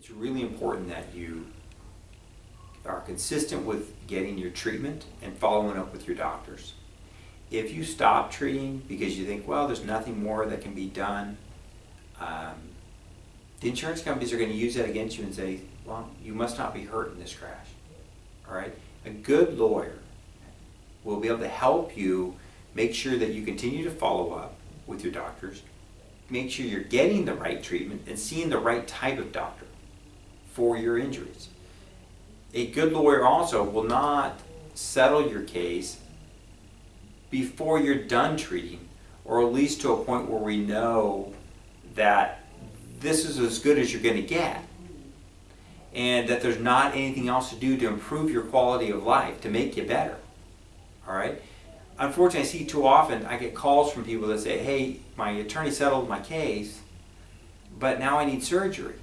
it's really important that you are consistent with getting your treatment and following up with your doctors. If you stop treating because you think, well, there's nothing more that can be done, um, the insurance companies are going to use that against you and say, well, you must not be hurt in this crash. All right? A good lawyer will be able to help you make sure that you continue to follow up with your doctors, make sure you're getting the right treatment and seeing the right type of doctor for your injuries. A good lawyer also will not settle your case before you're done treating, or at least to a point where we know that this is as good as you're going to get and that there's not anything else to do to improve your quality of life, to make you better. All right? Unfortunately, I see too often, I get calls from people that say, hey, my attorney settled my case, but now I need surgery.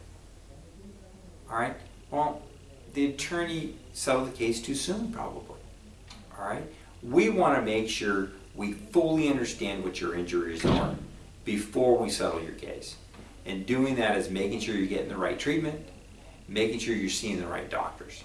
All right? Well, the attorney settled the case too soon, probably. All right? We want to make sure we fully understand what your injuries are before we settle your case. And doing that is making sure you're getting the right treatment, making sure you're seeing the right doctors.